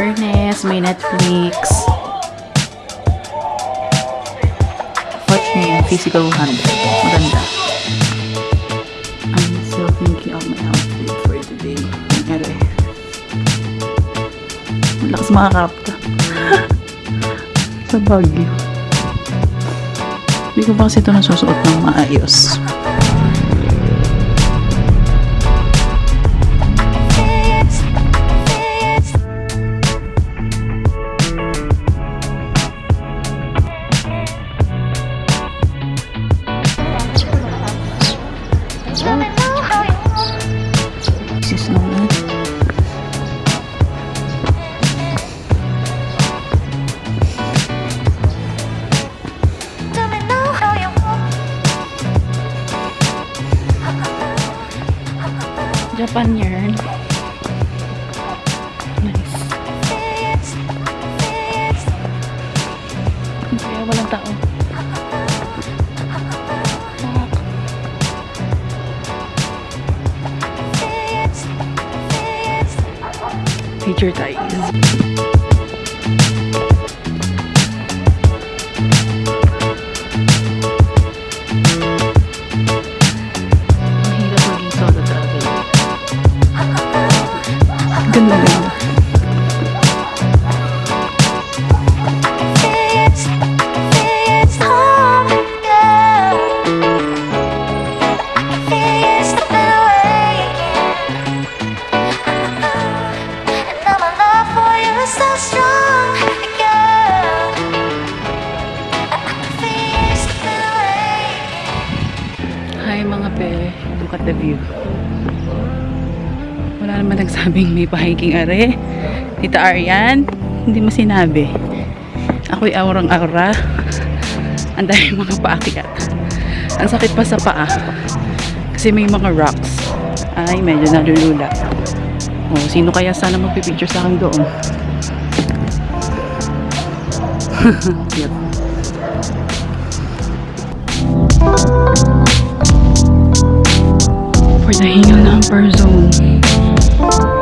Furnace, may Netflix. Watch me yan, physical 100. Maganda. I'm still thinking of my outfit for today. Ere. Malakas mga kapta. Sa Baguio. Hindi ko pa kasi ito nasusuot ng maayos. up on yarn. The view. Wala naman nagsabing may pahiking are. Tita Arian, hindi mo sinabi. Ako'y aurang-aura. Ang dami mga paakyat. Ang sakit pa sa paa. Kasi may mga rocks. Ay, medyo nalulula. Oh, sino kaya sana magpipicture sa akin doon? numbers, I numbers on.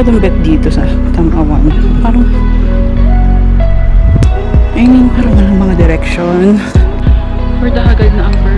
Masyadong bet dito sa Tamawan. Parang I mean, parang walang mga direction. For the agad na ang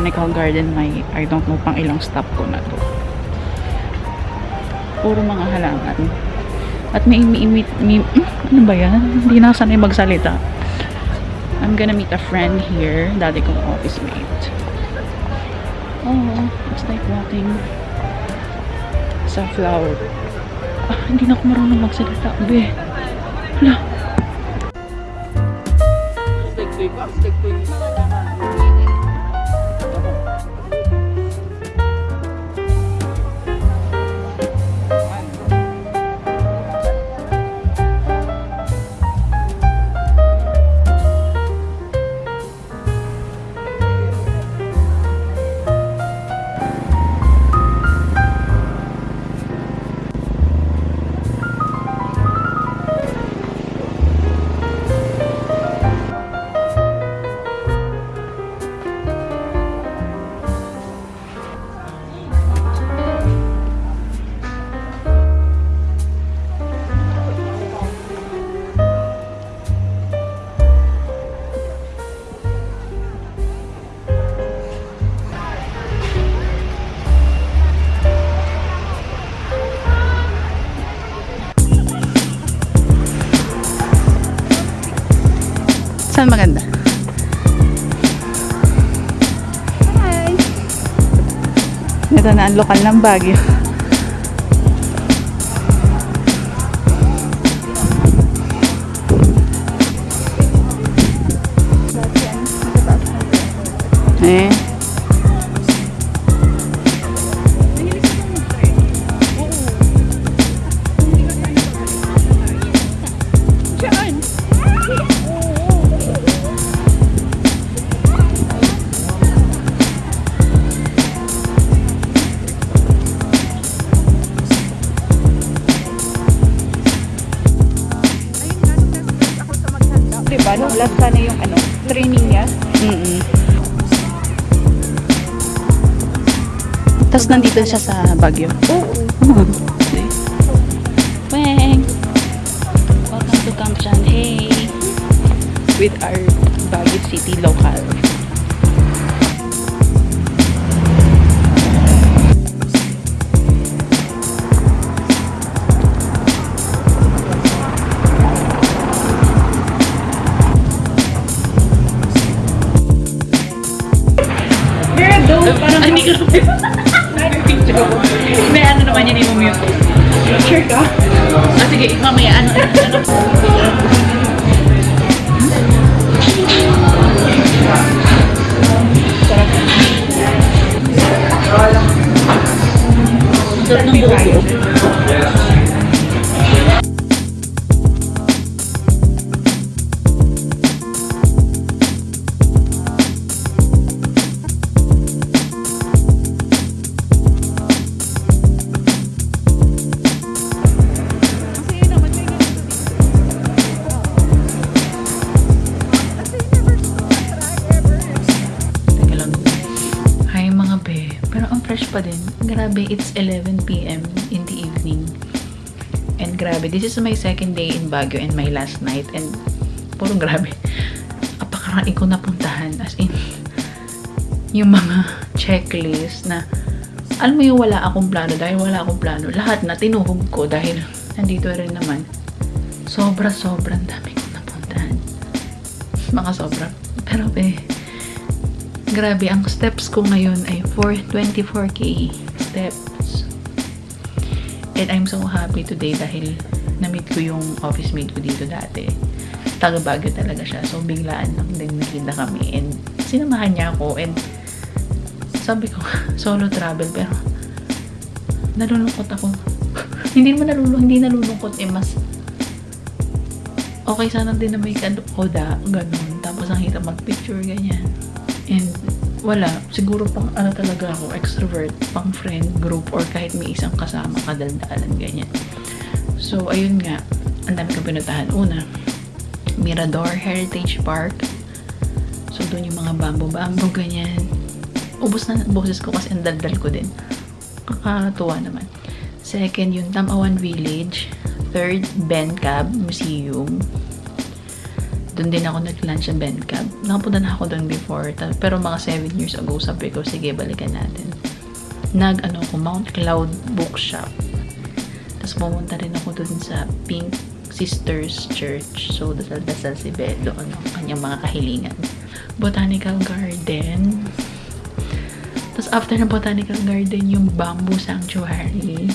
Botanical Garden may I don't know pang ilang stop ko na to. Puro mga halaman. At may, hmm, ano ba yan? Hindi na sanay magsalita. I'm gonna meet a friend here. Dati kong office mate. Oh, it's like walking sa flower. Ah, hindi na ako marunong magsalita. Be. Hala. Saan maganda? Hi! Ito na ang lokal ng Baguio. Eh. Nung last sana yung ano, training niya. Mm Tapos nandito siya sa Baguio. Oo. Weng! Welcome to Camp Hey! With our Baguio City local. Sure ka? Ah, sige, mamaya, ano, ano. Fresh pa din. Grabe, it's 11pm in the evening. And grabe, this is my second day in Baguio and my last night. And puro grabe. Apakarami ko napuntahan. As in, yung mga checklist na alam mo yung wala akong plano dahil wala akong plano. Lahat na tinuhog ko dahil nandito rin naman. Sobra, sobrang dami ko napuntahan. Mga sobra. Pero be, Grabe, ang steps ko ngayon ay 4, 24k steps. And I'm so happy today dahil na-meet ko yung office mate ko dito dati. Taga Baguio talaga siya. So, biglaan lang din nakita kami. And sinamahan niya ako. And sabi ko, solo travel. Pero nalulungkot ako. hindi mo nalulungkot, hindi nalulungkot. Eh, mas okay sana din na may koda, ganun. Tapos ang hirap mag-picture, ganyan. And wala, siguro pang ano talaga ako, extrovert, pang friend group, or kahit may isang kasama, kadaldalan, ganyan. So, ayun nga, ang dami kong pinuntahan. Una, Mirador Heritage Park. So, doon yung mga bamboo-bamboo, ganyan. Ubus na boses ko kasi ang daldal ko din. Kakatuwa naman. Second, yung Tamawan Village. Third, Bencab Museum. Doon din ako nag-lunch sa Bencab. Nakapunta na ako doon before. Pero mga 7 years ago, sabi ko, sige, balikan natin. Nag, ano ko, Mount Cloud Bookshop. Tapos pumunta rin ako doon sa Pink Sisters Church. So, dasal-dasal si Beth doon ang kanyang mga kahilingan. Botanical Garden. Tapos after ng Botanical Garden, yung Bamboo Sanctuary.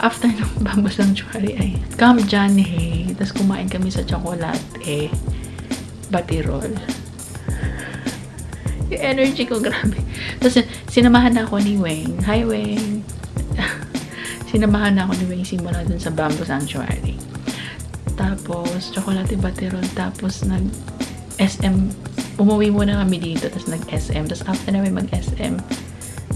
After ng Bamboo Sanctuary ay Camp John Hay. Tapos kumain kami sa chocolate eh, batirol. Yung energy ko, grabe. Tapos sinamahan na ako ni Wayne. Hi, Wayne. sinamahan na ako ni Wayne simula dun sa Bamboo Sanctuary. Tapos, chocolate batirol. Tapos, nag SM. Umuwi muna kami dito. Tapos, nag-SM. Tapos, after namin mag-SM,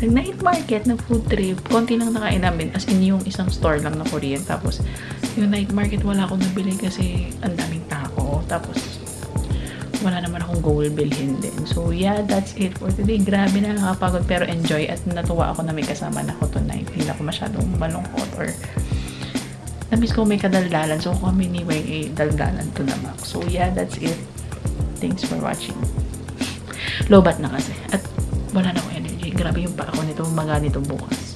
nag-night market, nag-food trip. Konti lang nakain namin. As in, yung isang store lang na Korean. Tapos, yung night market, wala akong nabili kasi ang daming tao. Tapos, wala naman akong goal bilhin din. So, yeah, that's it for today. Grabe na nakapagod pero enjoy at natuwa ako na may kasama na ako tonight. Hindi ako masyadong malungkot or na-miss ko may kadaldalan. So, kami ni Weng eh, daldalan to na max. So, yeah, that's it. Thanks for watching. Lobat na kasi. At wala na. Grabe yung pa ako nito, maga nito bukas.